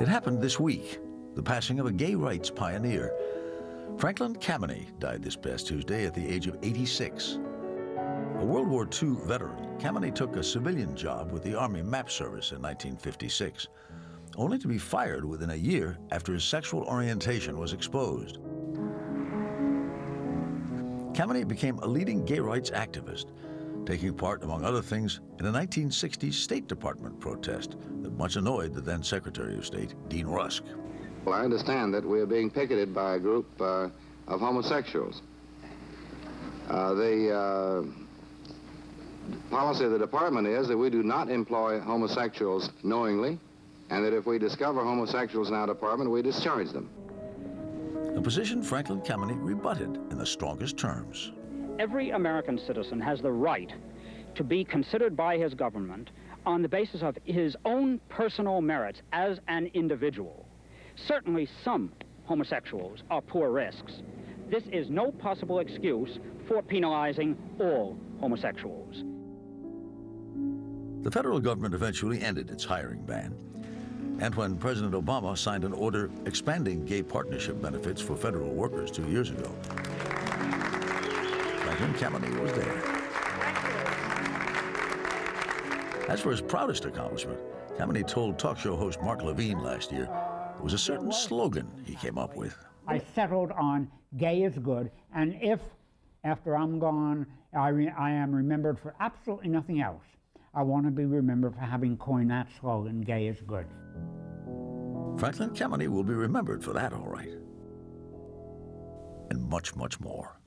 It happened this week, the passing of a gay rights pioneer. Franklin Kameny died this past Tuesday at the age of 86. A World War II veteran, Kameny took a civilian job with the Army Map Service in 1956, only to be fired within a year after his sexual orientation was exposed. Kameny became a leading gay rights activist, taking part, among other things, in a 1960s State Department protest that much annoyed the then Secretary of State, Dean Rusk. Well, I understand that we are being picketed by a group uh, of homosexuals. Uh, the uh, policy of the department is that we do not employ homosexuals knowingly, and that if we discover homosexuals in our department, we discharge them. A position Franklin Kameny rebutted in the strongest terms. Every American citizen has the right to be considered by his government on the basis of his own personal merits as an individual. Certainly some homosexuals are poor risks. This is no possible excuse for penalizing all homosexuals. The federal government eventually ended its hiring ban. And when President Obama signed an order expanding gay partnership benefits for federal workers two years ago, Franklin Kameny was there. As for his proudest accomplishment, Kameny told talk show host Mark Levine last year it was a certain slogan he came up with. I settled on gay is good, and if after I'm gone, I, I am remembered for absolutely nothing else, I want to be remembered for having coined that slogan, gay is good. Franklin Kameny will be remembered for that, all right. And much, much more.